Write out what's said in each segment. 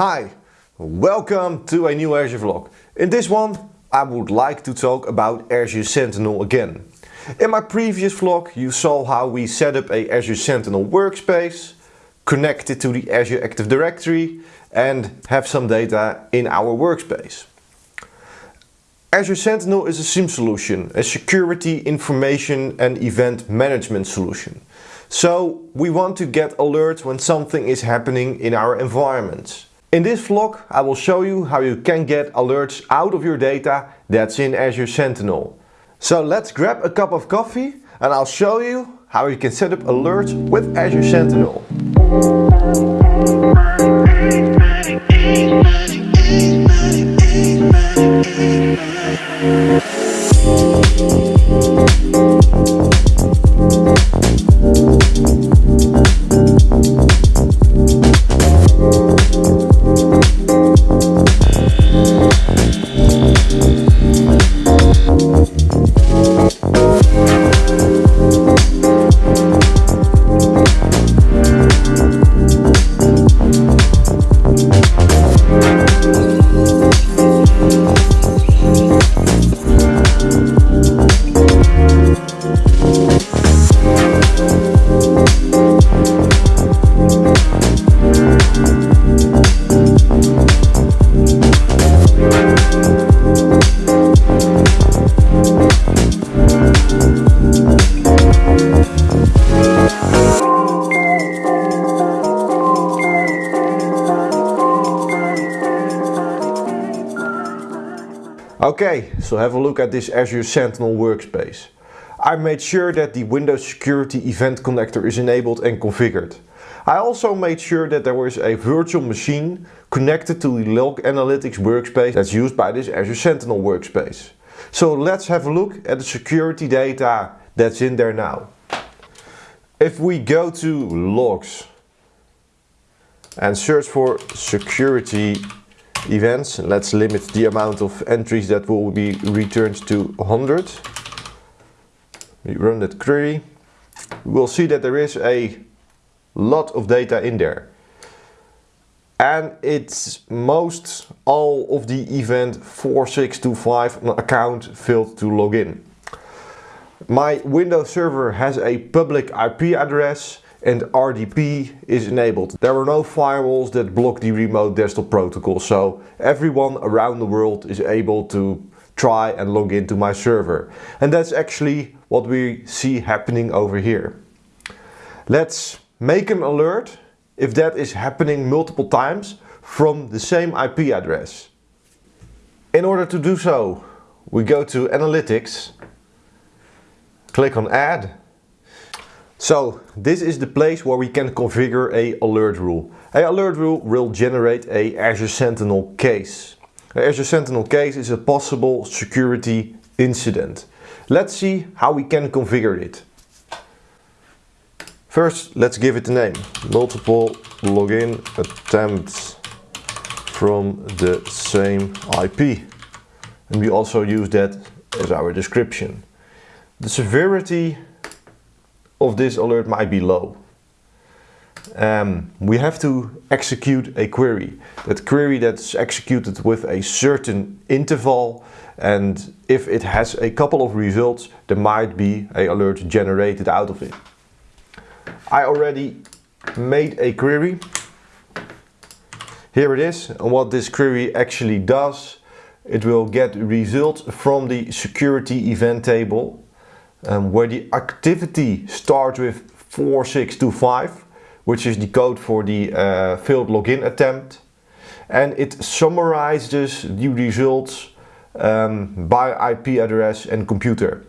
Hi, welcome to a new Azure vlog. In this one I would like to talk about Azure Sentinel again. In my previous vlog you saw how we set up a Azure Sentinel workspace, connect it to the Azure Active Directory and have some data in our workspace. Azure Sentinel is a SIEM solution, a security, information and event management solution. So we want to get alerts when something is happening in our environments. In this vlog I will show you how you can get alerts out of your data that's in Azure Sentinel. So let's grab a cup of coffee and I'll show you how you can set up alerts with Azure Sentinel. Okay, so have a look at this Azure Sentinel workspace. I made sure that the Windows Security Event Connector is enabled and configured. I also made sure that there was a virtual machine connected to the Log Analytics workspace that's used by this Azure Sentinel workspace. So let's have a look at the security data that's in there now. If we go to logs and search for security events. Let's limit the amount of entries that will be returned to 100. We run that query. We will see that there is a lot of data in there. And it's most all of the event 4625 account failed to log in. My Windows server has a public IP address and RDP is enabled. There are no firewalls that block the remote desktop protocol, so everyone around the world is able to try and log into my server. And that's actually what we see happening over here. Let's make an alert if that is happening multiple times from the same IP address. In order to do so, we go to Analytics, click on Add so this is the place where we can configure a alert rule. A alert rule will generate a Azure Sentinel case. A Azure Sentinel case is a possible security incident. Let's see how we can configure it. First, let's give it a name. Multiple login attempts from the same IP. And we also use that as our description. The severity of this alert might be low. Um, we have to execute a query. That query that's executed with a certain interval and if it has a couple of results there might be a alert generated out of it. I already made a query. Here it is and what this query actually does it will get results from the security event table um, where the activity starts with 4625 which is the code for the uh, failed login attempt and it summarizes the results um, by IP address and computer.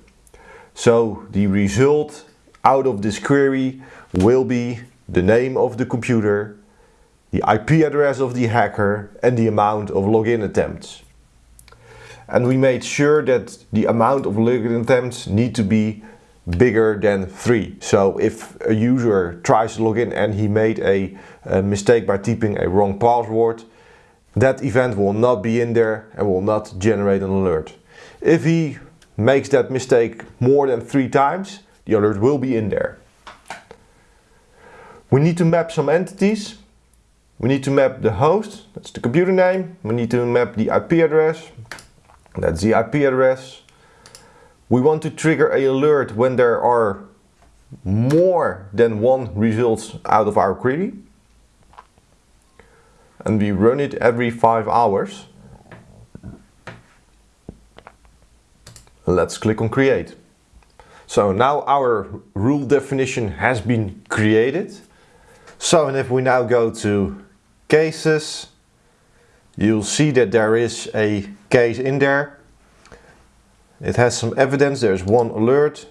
So the result out of this query will be the name of the computer, the IP address of the hacker and the amount of login attempts and we made sure that the amount of login attempts need to be bigger than 3. So if a user tries to log in and he made a, a, mistake by typing a wrong password, that event will not be in there and will not generate an alert. If he makes that mistake more than 3 times, the alert will be in there. We need to map some entities. we need to map the host, that's the computer name. We need to map the IP address, that's the IP address. We want to trigger a alert when there are more than one results out of our query. And we run it every five hours. Let's click on create. So now our rule definition has been created. So and if we now go to cases, you'll see that there is a case in there. It has some evidence, there's one alert.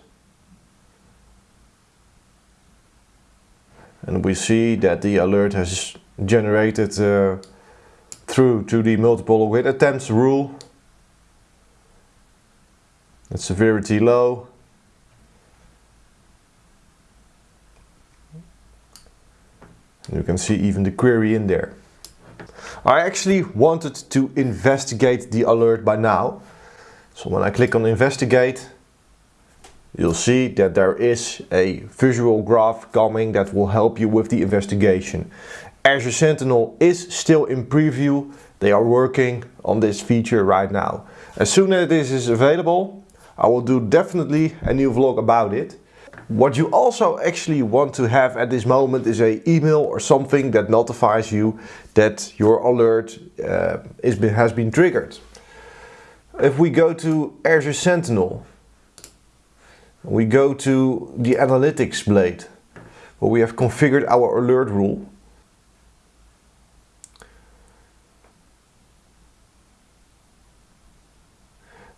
And we see that the alert has generated uh, through to the multiple login attempts rule. The severity low. You can see even the query in there. I actually wanted to investigate the alert by now. So when I click on investigate, you'll see that there is a visual graph coming that will help you with the investigation. Azure Sentinel is still in preview. They are working on this feature right now. As soon as this is available, I will do definitely a new vlog about it. What you also actually want to have at this moment is a email or something that notifies you that your alert uh, is, has been triggered. If we go to Azure Sentinel, we go to the analytics blade where we have configured our alert rule.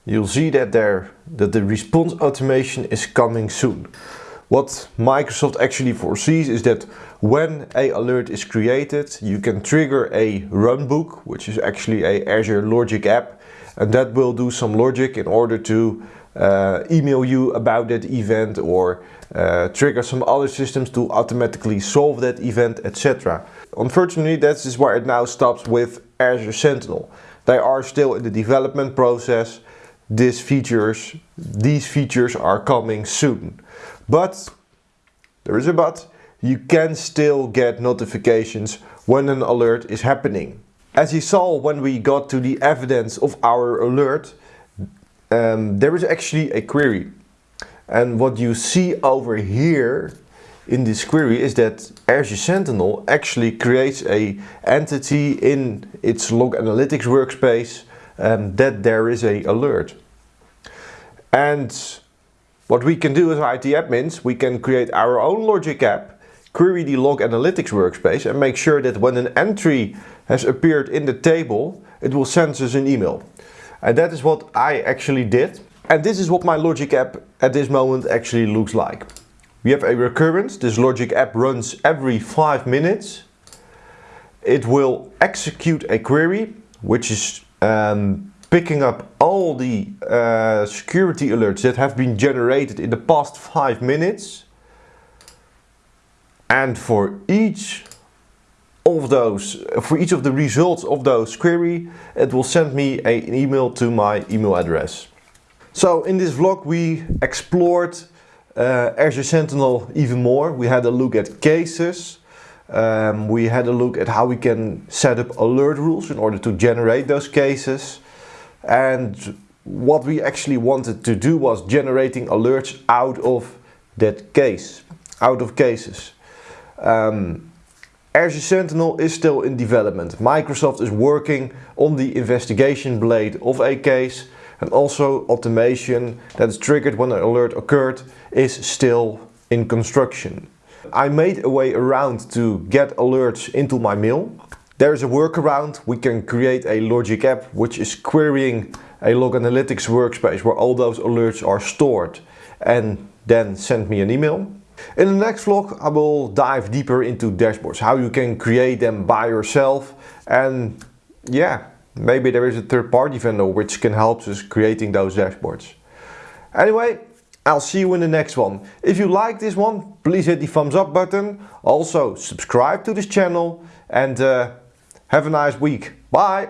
You'll see that there that the response automation is coming soon. What Microsoft actually foresees is that when a alert is created, you can trigger a runbook, which is actually a Azure Logic app, and that will do some logic in order to uh, email you about that event or uh, trigger some other systems to automatically solve that event, etc. Unfortunately, that is where it now stops with Azure Sentinel. They are still in the development process. These features, these features are coming soon. But, there is a but, you can still get notifications when an alert is happening. As you saw when we got to the evidence of our alert, um, there is actually a query. And what you see over here in this query is that Azure Sentinel actually creates a entity in its log analytics workspace um, that there is a alert. And what we can do as IT admins, we can create our own logic app, query the log analytics workspace and make sure that when an entry has appeared in the table, it will send us an email. And that is what I actually did. And this is what my logic app at this moment actually looks like. We have a recurrence. This logic app runs every five minutes. It will execute a query, which is um, picking up all the uh, security alerts that have been generated in the past five minutes. And for each of those, for each of the results of those query, it will send me a, an email to my email address. So in this vlog we explored uh, Azure Sentinel even more. We had a look at cases. Um, we had a look at how we can set up alert rules in order to generate those cases. And what we actually wanted to do was generating alerts out of that case, out of cases. Um, Azure Sentinel is still in development. Microsoft is working on the investigation blade of a case and also automation that is triggered when an alert occurred is still in construction. I made a way around to get alerts into my mail there is a workaround. We can create a logic app which is querying a log analytics workspace where all those alerts are stored and then send me an email. In the next vlog I will dive deeper into dashboards, how you can create them by yourself and yeah, maybe there is a third-party vendor which can help us creating those dashboards. Anyway, I'll see you in the next one. If you like this one, please hit the thumbs up button. Also subscribe to this channel and uh, have a nice week. Bye.